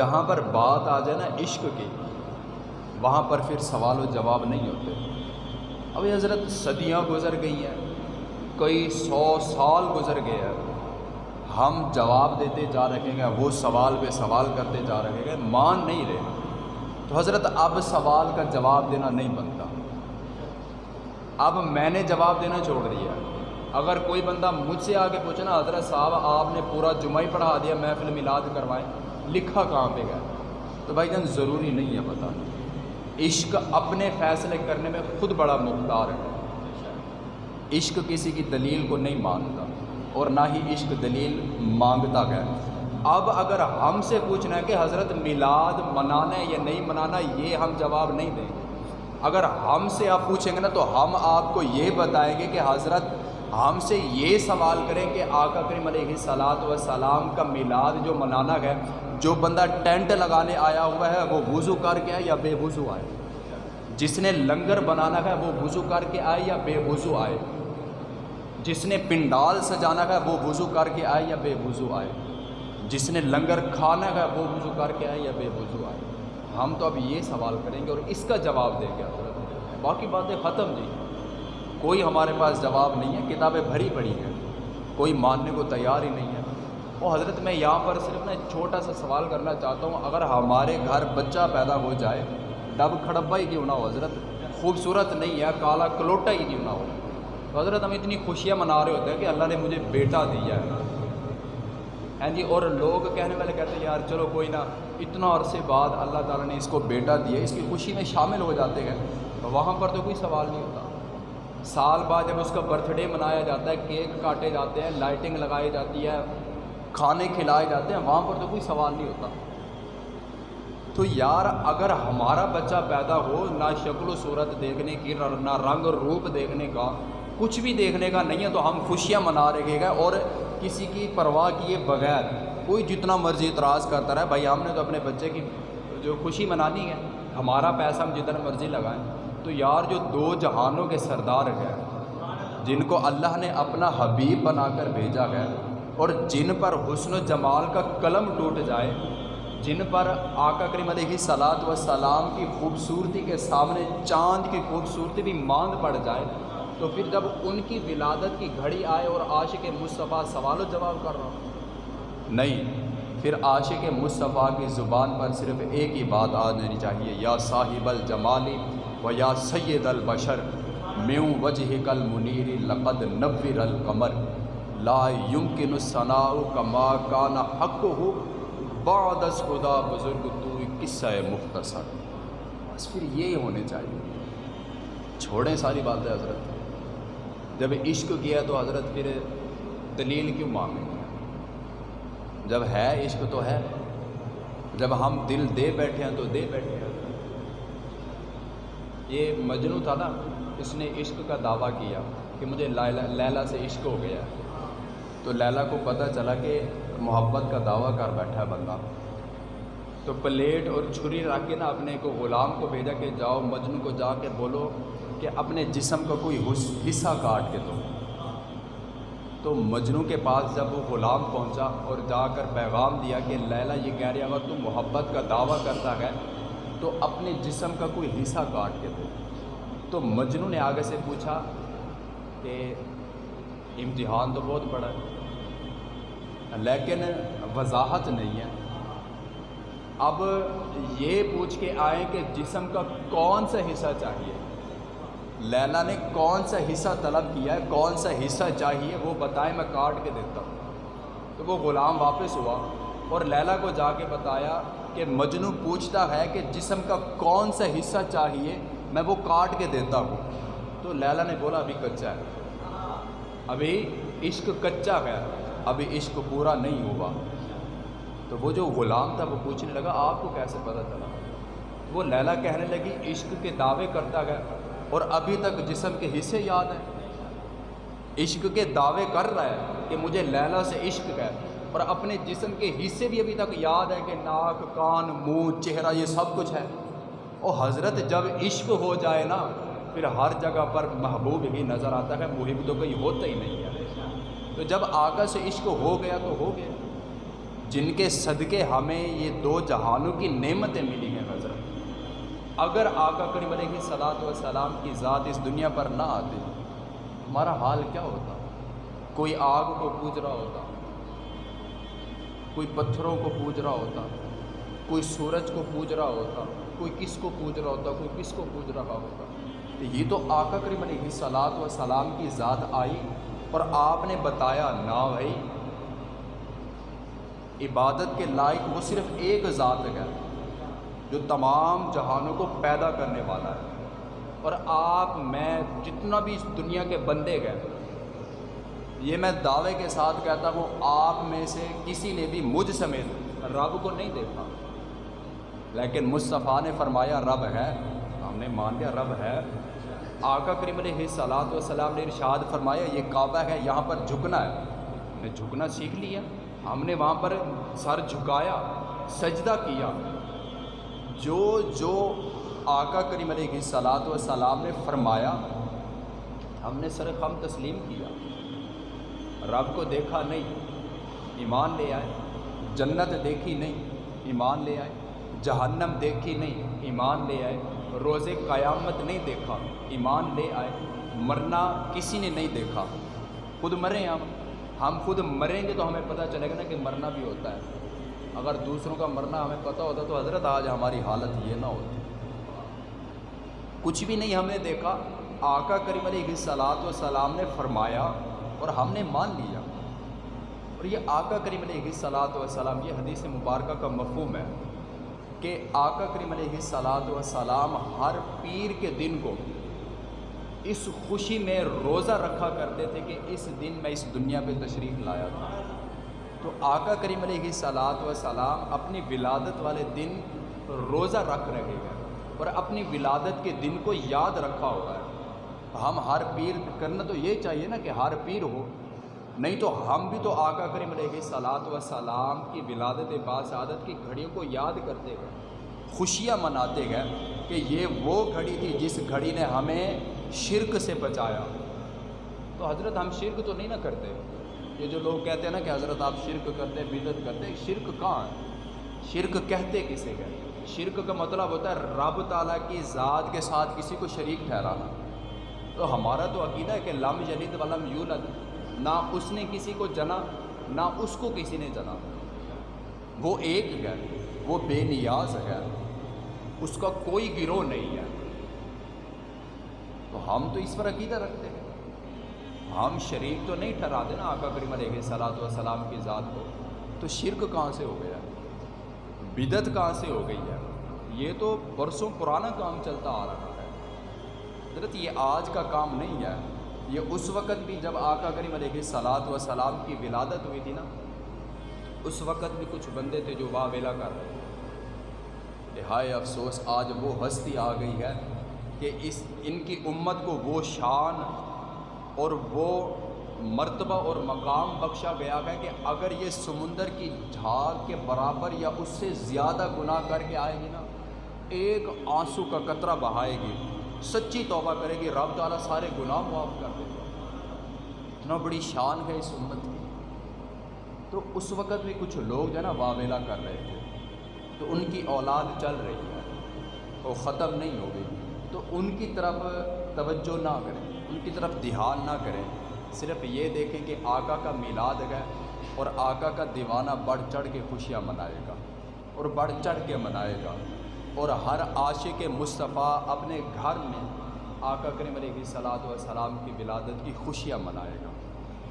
جہاں پر بات آ جائے نا عشق کی، وہاں پر پھر سوال و جواب نہیں ہوتے۔ اب حضرت صدیاں گزر گئی ہیں کئی سو سال گزر گئے ہیں۔ ہم جواب دیتے جا رہے ہیں، وہ سوال پہ سوال کرتے جا رہے ہیں، مان نہیں رہے۔ تو حضرت اب سوال کا جواب دینا نہیں بنتا۔ اب میں نے جواب دینا چھوڑ دیا۔ اگر کوئی بندہ مجھ سے آگے پوچھنا حضرت صاحب، آپ نے پورا جمعہ ہی پڑھا دیا، محفل میلاد کروائیں لکھا کہاں پہ گیا تو بھائی جان، ضروری نہیں ہے پتہ۔ عشق اپنے فیصلے کرنے میں خود بڑا مختار ہے۔ عشق کسی کی دلیل کو نہیں مانتا اور نہ ہی عشق دلیل مانگتا گیا اب اگر ہم سے پوچھنا ہے کہ حضرت میلاد منانا ہے یا نہیں منانا، یہ ہم جواب نہیں دیں گے۔ اگر ہم سے آپ پوچھیں گے نا، تو ہم آپ کو یہ بتائیں گے کہ حضرت ہم سے یہ سوال کریں کہ آقا کریم علیہ صلاحت و سلام کا میلاد جو منانا ہے، جو بندہ ٹینٹ لگانے آیا ہوا ہے، وہ وضو کر کے آئے یا بے وضو آئے؟ جس نے لنگر بنانا ہے، وہ وضو کر کے آئے یا بے وضو آئے؟ جس نے پنڈال سجانا ہے، وہ وضو کر کے آئے یا بے وضو آئے؟ جس نے لنگر کھانا ہے، وہ وضو کر کے آئے یا بے وضو آئے؟ ہم تو اب یہ سوال کریں گے اور اس کا جواب دیں گے۔ باقی باتیں ختم جی۔ کوئی ہمارے پاس جواب نہیں ہے، کتابیں بھری پڑی ہیں۔ کوئی ماننے کو تیار ہی نہیں ہے۔ وہ حضرت، میں یہاں پر صرف نا چھوٹا سا سوال کرنا چاہتا ہوں۔ اگر ہمارے گھر بچہ پیدا ہو جائے، ڈب کھڑبا ہی کیوں نہ ہو حضرت؟ خوبصورت نہیں ہے، کالا کلوٹا ہی کیوں نہ ہو؟ تو حضرت، ہم اتنی خوشیاں منا رہے ہوتے ہیں کہ اللہ نے مجھے بیٹا دیا ہے۔ ہاں جی اور لوگ کہنے والے کہتے ہیں، یار چلو کوئی نہ، اتنا عرصے بعد اللہ تعالیٰ نے اس کو بیٹا دیا، اس کی خوشی میں شامل ہو جاتے ہیں۔ وہاں پر تو کوئی سوال نہیں ہوتا۔ سال بعد جب اس کا برتھ ڈے منایا جاتا ہے کیک کاٹے جاتے ہیں لائٹنگ لگائی جاتی ہے، کھانے کھلائے جاتے ہیں، وہاں پر تو کوئی سوال نہیں ہوتا۔ تو یار، اگر ہمارا بچہ پیدا ہو، نہ شکل و صورت دیکھنے کی، نہ رنگ روپ دیکھنے کا، کچھ بھی دیکھنے کا نہیں ہے، تو ہم خوشیاں منا رہے گا اور کسی کی پرواہ کیے بغیر، کوئی جتنا مرضی اعتراض کرتا رہے، بھائی ہم نے تو اپنے بچے کی جو خوشی منانی ہے، ہمارا پیسہ ہم جتنا مرضی لگائیں۔ تو یار جو دو جہانوں کے سردار ہیں، جن کو اللہ نے اپنا حبیب بنا کر بھیجا ہے، اور جن پر حسن و جمال کا قلم ٹوٹ جائے، جن پر آقا کریم علیہ صلاحت و سلام کی خوبصورتی کے سامنے چاند کی خوبصورتی بھی ماند پڑ جائے، تو پھر جب ان کی ولادت کی گھڑی آئے اور عاشق مصطفیٰ سوال و جواب کر رہا ہوں۔ نہیں، پھر عاشق مصطفیٰ کی زبان پر صرف ایک ہی بات آ جانی چاہیے، یا صاحب الجمالی۔ و یا سید البشر میوں وجہ کل منیر لقد نبر القمر. لا یمکن الصناء کما کان حق ہو بعد از خدا بزرگ تو قصہ مختصر. بس پھر یہی ہونے چاہیے. چھوڑیں ساری باتیں حضرت. جب عشق کیا تو حضرت پھر دلیل کیوں مانگیں گے جب ہے عشق تو ہے. جب ہم دل دے بیٹھے ہیں تو دے بیٹھے ہیں. یہ مجنو تھا نا، اس نے عشق کا دعویٰ کیا کہ مجھے لیلا سے عشق ہو گیا۔ تو لیلا کو پتہ چلا کہ محبت کا دعویٰ کر بیٹھا ہے بندہ۔ تو پلیٹ اور چھری رکھ کے نا اپنے کو غلام کو بھیجا کہ جاؤ مجنو کو جا کے بولو کہ اپنے جسم کا کوئی حصہ کاٹ کے دو۔ تو مجنو کے پاس جب وہ غلام پہنچا اور جا کر پیغام دیا کہ لیلا یہ کہہ رہے اگر تم محبت کا دعویٰ کرتا ہے تو اپنے جسم کا کوئی حصہ کاٹ کے دو۔ تو مجنو نے آگے سے پوچھا کہ امتحان تو بہت بڑا ہے، لیکن وضاحت نہیں ہے۔ اب یہ پوچھ کے آئیں کہ جسم کا کون سا حصہ چاہیے۔ لیلا نے کون سا حصہ طلب کیا ہے، کون سا حصہ چاہیے، وہ بتائے میں کاٹ کے دیتا ہوں۔ تو وہ غلام واپس ہوا اور لیلا کو جا کے بتایا کہ مجنو پوچھتا ہے کہ جسم کا کون سا حصہ چاہیے، میں وہ کاٹ کے دیتا ہوں۔ تو لیلا نے بولا، ابھی کچا ہے۔ ابھی عشق کچا ہے، ابھی عشق پورا نہیں ہوا۔ تو وہ جو غلام تھا، وہ پوچھنے لگا، آپ کو کیسے پتہ چلا؟ وہ لیلا کہنے لگی، عشق کے دعوے کرتا گیا اور ابھی تک جسم کے حصے یاد ہیں۔ عشق کے دعوے کر رہا ہے کہ مجھے لیلا سے عشق ہے۔ اور اپنے جسم کے حصے بھی ابھی تک یاد ہے کہ ناک، کان، منہ، چہرہ، یہ سب کچھ ہے۔ اور حضرت جب عشق ہو جائے نا، پھر ہر جگہ پر محبوب ہی نظر آتا ہے، محب تو کوئی ہوتا ہی نہیں ہے۔ تو جب آگا سے عشق ہو گیا تو ہو گیا۔ جن کے صدقے ہمیں یہ دو جہانوں کی نعمتیں ملی ہیں حضرت۔ اگر آقا کریم علیہ صلاحت و سلام کی ذات اس دنیا پر نہ آتی، ہمارا حال کیا ہوتا؟ کوئی آگ کو پوج رہا ہوتا۔ کوئی پتھروں کو پوج رہا ہوتا، کوئی سورج کو پوج رہا ہوتا، کوئی کس کو پوج رہا ہوتا، کوئی کس کو پوج رہا ہوتا۔ تو یہ تو آقا کریم علیہ صلاحت و سلام کی ذات آئی اور آپ نے بتایا نہ بھائی، عبادت کے لائق وہ صرف ایک ذات ہے جو تمام جہانوں کو پیدا کرنے والا ہے۔ اور آپ، میں، جتنا بھی اس دنیا کے بندے گئے یہ میں دعوے کے ساتھ کہتا ہوں، آپ میں سے کسی نے بھی مجھ سمیت رب کو نہیں دیکھا۔ لیکن مصطفیٰ نے فرمایا، رب ہے۔ ہم نے مان لیا، رب ہے۔ آقا کریم علیہ صلاحت وسلام نے ارشاد فرمایا، یہ کعبہ ہے، یہاں پر جھکنا ہے۔ ہم نے جھکنا سیکھ لیا۔ ہم نے وہاں پر سر جھکایا، سجدہ کیا۔ جو جو آقا کریم علیہ صلاحت وسلام نے فرمایا، ہم نے سر خم تسلیم کیا۔ رب کو دیکھا نہیں، ایمان لے آئے، جنت دیکھی نہیں، ایمان لے آئے، جہنم دیکھی نہیں، ایمان لے آئے روز قیامت نہیں دیکھا، ایمان لے آئے، مرنا کسی نے نہیں دیکھا۔ خود مریں ہم ہم خود مریں گے تو ہمیں پتہ چلے گا نا کہ مرنا بھی ہوتا ہے۔ اگر دوسروں کا مرنا ہمیں پتہ ہوتا تو حضرت آج ہماری حالت یہ نہ ہوتی۔ کچھ بھی نہیں ہم نے دیکھا، آقا کریم علیہ صلاحت و سلام نے فرمایا اور ہم نے مان لیا۔ اور یہ آقا کریم علیہ صلاحت و سلام یہ حدیث مبارکہ کا مفہوم ہے کہ آقا کریم علیہ صلاحت و سلام ہر پیر کے دن کو اس خوشی میں روزہ رکھا کرتے تھے کہ اس دن میں اس دنیا پہ تشریف لایا تھا۔ تو آقا کریم علیہ صلاحت و سلام اپنی ولادت والے دن روزہ رکھ رہے ہیں اور اپنی ولادت کے دن کو یاد رکھا ہوا ہے۔ ہم ہر پیر کرنا تو یہ چاہیے نا کہ ہر پیر ہو۔ نہیں تو ہم بھی تو آقا کریم علیہ صلاحت و سلام کی ولادت باسعادت کی گھڑیوں کو یاد کرتے گئے خوشیاں مناتے گئے کہ یہ وہ گھڑی تھی جس گھڑی نے ہمیں شرک سے بچایا۔ تو حضرت ہم شرک تو نہیں نہ کرتے۔ یہ جو لوگ کہتے ہیں نا کہ حضرت آپ شرک کرتے بدت کرتے، شرک کہاں؟ ہے شرک کہتے کسے گئے شرک کا مطلب ہوتا ہے رب تعالیٰ کی ذات کے ساتھ کسی کو شریک ٹھہرانا۔ تو ہمارا تو عقیدہ ہے کہ لم یلد ولم یولد، نہ اس نے کسی کو جنا، نہ اس کو کسی نے جنا۔ وہ ایک ہے، وہ بے نیاز ہے، اس کا کوئی گروہ نہیں ہے۔ تو ہم تو اس پر عقیدہ رکھتے ہیں۔ ہم شریک تو نہیں ٹھہرا نا آقا کریم علیہ صلاحت وسلام کی ذات کو۔ تو شرک کہاں سے ہو گیا؟ بدت کہاں سے ہو گئی ہے؟ یہ تو برسوں پرانا کام چلتا آ رہا۔ ہے حضرت یہ آج کا کام نہیں ہے۔ یہ اس وقت بھی جب آقا کریم علیہ صلاحت و سلام کی ولادت ہوئی تھی نا، اس وقت بھی کچھ بندے تھے جو واہ ویلا کر رہے تھے۔ ہائے افسوس، آج وہ ہستی آ گئی ہے کہ اس، ان کی امت کو وہ شان اور وہ مرتبہ اور مقام بخشا گیا ہے کہ اگر یہ سمندر کی جھاگ کے برابر یا اس سے زیادہ گناہ کر کے آئے گی نا، ایک آنسو کا قطرہ بہائے گی۔ سچی توبہ کرے گی، رب تعالیٰ سارے گناہ معاف کر دے گا۔ اتنا بڑی شان ہے اس امت کی۔ تو اس وقت بھی کچھ لوگ جو ہے نا واویلا کر رہے تھے۔ تو ان کی اولاد چل رہی ہے۔ وہ ختم نہیں ہو گئی۔ تو ان کی طرف توجہ نہ کریں، ان کی طرف دھیان نہ کریں۔ صرف یہ دیکھیں کہ آقا کا میلاد ہے اور آقا کا دیوانہ بڑھ چڑھ کے خوشیاں منائے گا اور بڑھ چڑھ کے منائے گا۔ اور ہر عاشق مصطفیٰ اپنے گھر میں آقا کریم علیہ صلاحت و کی ولادت کی خوشیاں منائے گا۔